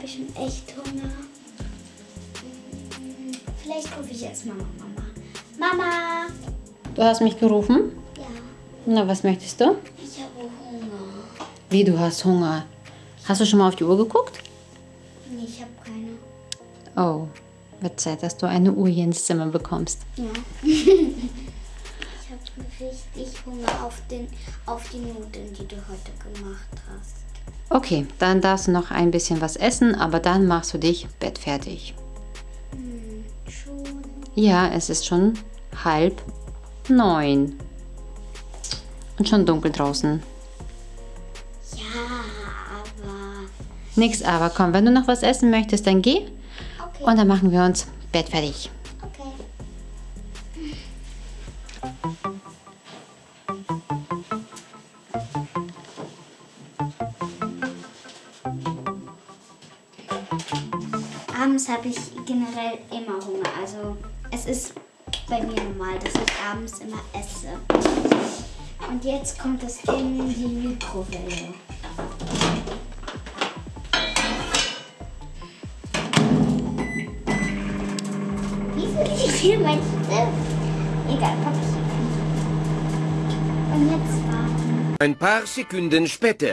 habe ich schon echt Hunger. Vielleicht rufe ich erstmal Mama. Mama! Du hast mich gerufen? Ja, Na, was möchtest du? ich habe Hunger. Wie, du hast Hunger? Hast du schon mal auf die Uhr geguckt? Nee, ich habe keine. Oh, wird Zeit, dass du eine Uhr hier ins Zimmer bekommst. Ja. ich habe richtig Hunger auf, den, auf die Nudeln, die du heute gemacht hast. Okay, dann darfst du noch ein bisschen was essen, aber dann machst du dich bettfertig. Hm, schon. Ja, es ist schon halb neun. Und schon dunkel draußen. Ja, aber. Nix aber, komm, wenn du noch was essen möchtest, dann geh. Okay. Und dann machen wir uns bettfertig. Generell immer Hunger. Also es ist bei mir normal, dass ich abends immer esse. Und jetzt kommt es in die Mikrowelle. Wieso liegt hier mein Stift? Egal, ich rein. Und jetzt warten. Ein paar Sekunden später.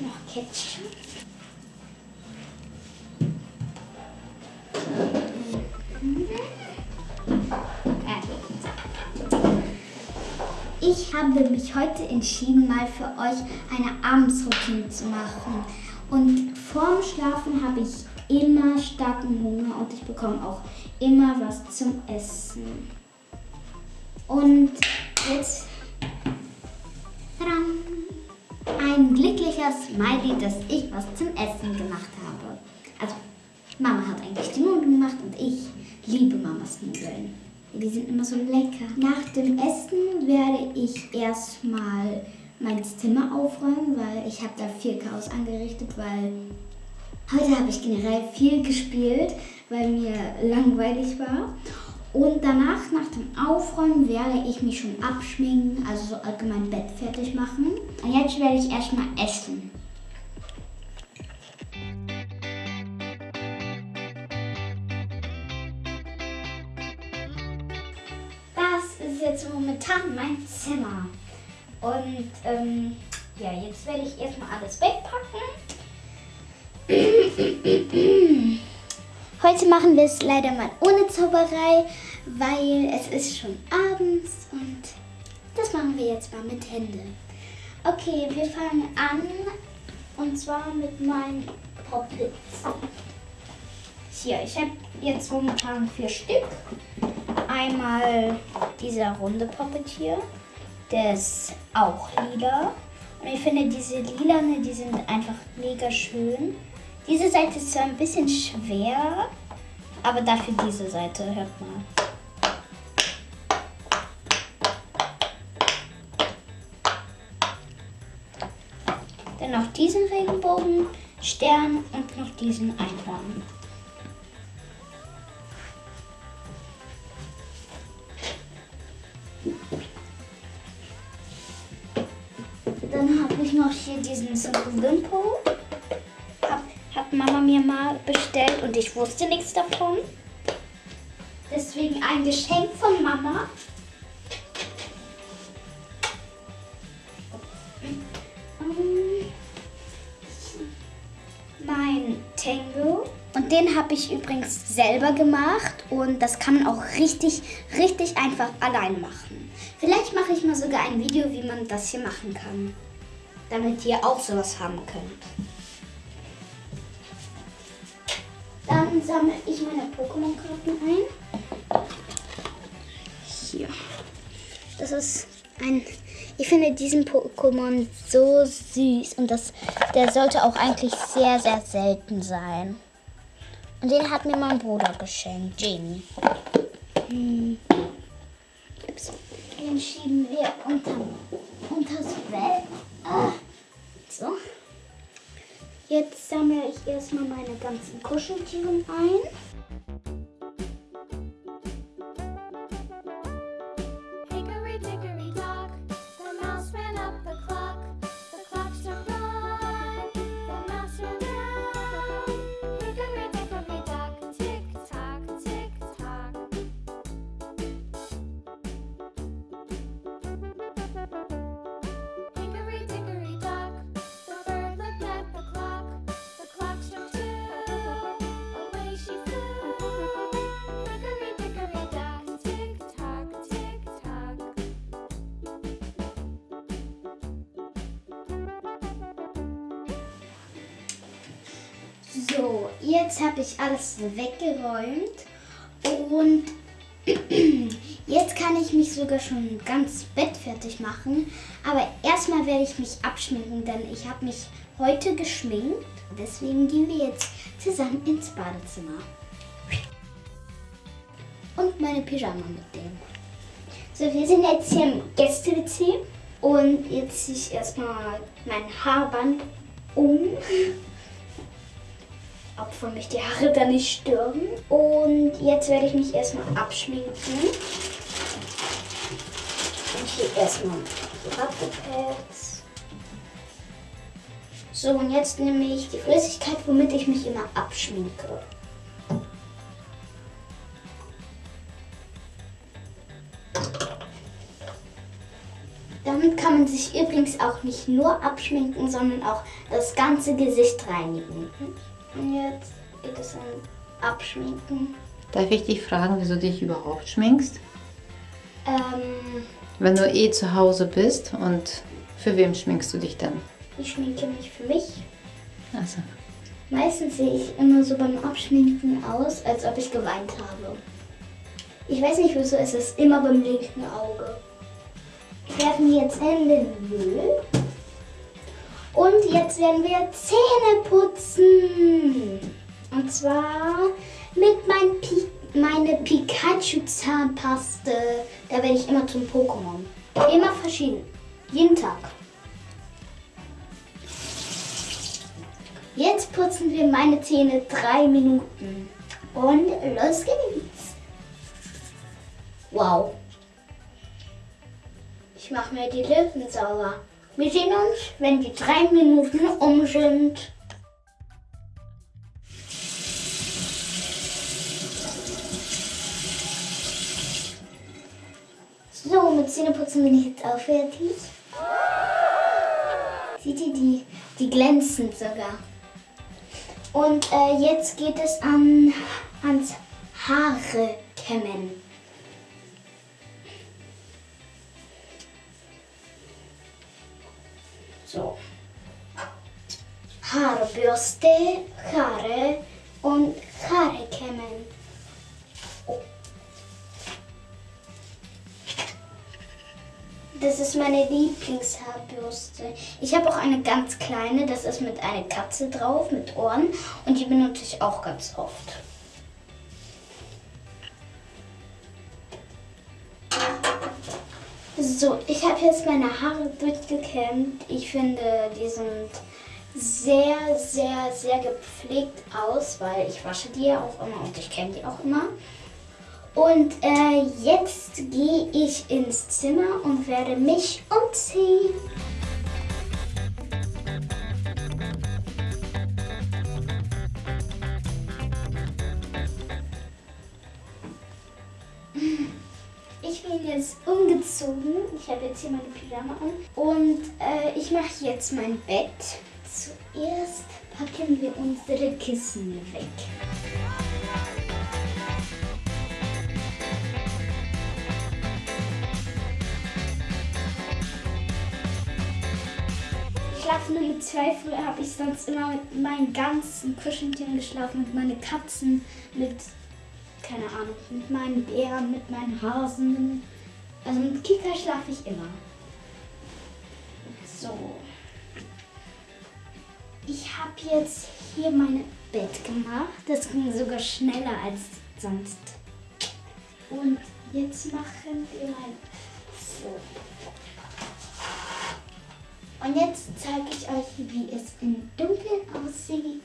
Noch Ketchup. Ich habe mich heute entschieden, mal für euch eine Abendsroutine zu machen. Und vorm Schlafen habe ich immer starken Hunger und ich bekomme auch immer was zum Essen. Und jetzt ein glücklicher Smiley, dass ich was zum Essen gemacht habe. Also Mama hat eigentlich die Nudeln gemacht und ich liebe Mamas Nudeln. Die sind immer so lecker. Nach dem Essen werde ich erstmal mein Zimmer aufräumen, weil ich habe da viel Chaos angerichtet, weil heute habe ich generell viel gespielt, weil mir langweilig war. Und danach, nach dem Aufräumen, werde ich mich schon abschminken, also so allgemein Bett fertig machen. Und jetzt werde ich erstmal essen. Das ist jetzt momentan mein Zimmer. Und ähm, ja, jetzt werde ich erstmal alles wegpacken. Heute machen wir es leider mal ohne Zauberei, weil es ist schon abends und das machen wir jetzt mal mit Hände. Okay, wir fangen an und zwar mit meinen Poppets. Hier, ich habe jetzt momentan vier Stück. Einmal dieser runde Poppet hier, der ist auch lila. Und ich finde diese lilane, die sind einfach mega schön. Diese Seite ist zwar ein bisschen schwer, aber dafür diese Seite, hört mal. Dann noch diesen Regenbogenstern und noch diesen Einhorn. Dann habe ich noch hier diesen Wimpo. Hab, hat Mama mir mal bestellt und ich wusste nichts davon. Deswegen ein Geschenk von Mama. Mein Tango. Und den habe ich übrigens selber gemacht und das kann man auch richtig, richtig einfach allein machen. Vielleicht mache ich mal sogar ein Video, wie man das hier machen kann, damit ihr auch sowas haben könnt. Dann sammle ich meine Pokémon-Karten ein. Hier. Das ist ein. Ich finde diesen Pokémon so süß und das, der sollte auch eigentlich sehr, sehr selten sein. Und den hat mir mein Bruder geschenkt, Jamie. Hm. Den schieben wir unter, unters Bett. Ah. So. Jetzt sammle ich erstmal meine ganzen Kuscheltiere ein. So, jetzt habe ich alles weggeräumt und jetzt kann ich mich sogar schon ganz bettfertig machen. Aber erstmal werde ich mich abschminken, denn ich habe mich heute geschminkt. Deswegen gehen wir jetzt zusammen ins Badezimmer. Und meine Pyjama mitnehmen. So, wir sind jetzt hier im Gäste-WC und jetzt ziehe ich erstmal mein Haarband um ob mich die Haare da nicht stören. Und jetzt werde ich mich erstmal abschminken. Und hier erstmal die Wattepads. So, und jetzt nehme ich die Flüssigkeit, womit ich mich immer abschminke. Damit kann man sich übrigens auch nicht nur abschminken, sondern auch das ganze Gesicht reinigen. Und jetzt geht es an Abschminken. Darf ich dich fragen, wieso du dich überhaupt schminkst? Ähm, Wenn du eh zu Hause bist und für wem schminkst du dich dann? ich schminke mich für mich. Also, Meistens sehe ich immer so beim Abschminken aus, als ob ich geweint habe. Ich weiß nicht wieso, es ist immer beim linken Auge. Wir werfen jetzt in den Müll. Und jetzt werden wir Zähne putzen. Und zwar mit mein Pi meine Pikachu-Zahnpaste. Da werde ich immer zum Pokémon. Immer verschieden. Jeden Tag. Jetzt putzen wir meine Zähne drei Minuten. Und los geht's. Wow. Ich mache mir die Lippen sauber. Wir sehen uns, wenn die drei Minuten um sind. So, mit Zähneputzen bin ich jetzt auch fertig. Seht ihr, die, die glänzen sogar. Und äh, jetzt geht es an, ans Haare kämmen. So. Haarbürste, Haare und Haare kämmen. Das ist meine Lieblingshaarbürste. Ich habe auch eine ganz kleine, das ist mit einer Katze drauf, mit Ohren. Und die benutze ich auch ganz oft. So, ich habe jetzt meine Haare durchgekämmt. Ich finde, die sind sehr, sehr, sehr gepflegt aus, weil ich wasche die ja auch immer und ich kämme die auch immer. Und äh, jetzt gehe ich ins Zimmer und werde mich umziehen. Ich bin jetzt umgezogen. Ich habe jetzt hier meine Pyjama an. Und äh, ich mache jetzt mein Bett. Zuerst packen wir unsere Kissen weg. Ich schlafe nur mit zwei. Früher habe ich sonst immer mit meinen ganzen Kuscheltieren geschlafen. Mit meinen Katzen, mit, keine Ahnung, mit meinen Bären, mit meinen Hasen. Also mit Kika schlafe ich immer. So. Ich habe jetzt hier mein Bett gemacht. Das ging sogar schneller als sonst. Und jetzt machen wir mal so. Und jetzt zeige ich euch, wie es im Dunkeln aussieht.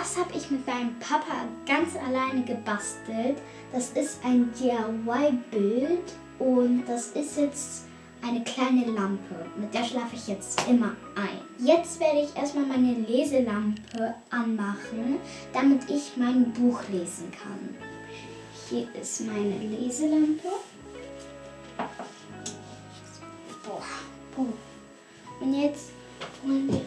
Das habe ich mit meinem Papa ganz alleine gebastelt. Das ist ein DIY-Bild und das ist jetzt eine kleine Lampe. Mit der schlafe ich jetzt immer ein. Jetzt werde ich erstmal meine Leselampe anmachen, damit ich mein Buch lesen kann. Hier ist meine Leselampe. Boah, Buch. Und jetzt holen wir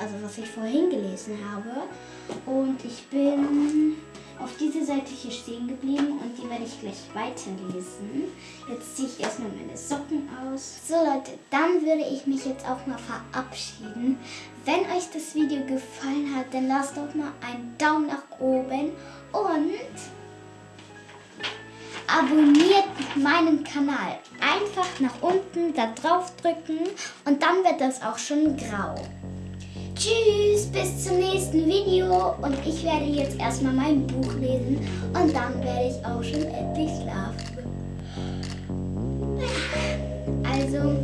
also was ich vorhin gelesen habe. Und ich bin auf diese Seite hier stehen geblieben und die werde ich gleich weiterlesen. Jetzt ziehe ich erstmal meine Socken aus. So Leute, dann würde ich mich jetzt auch mal verabschieden. Wenn euch das Video gefallen hat, dann lasst doch mal einen Daumen nach oben und abonniert meinen Kanal. Einfach nach unten da drauf drücken und dann wird das auch schon grau. Tschüss, bis zum nächsten Video. Und ich werde jetzt erstmal mein Buch lesen. Und dann werde ich auch schon endlich schlafen. Also,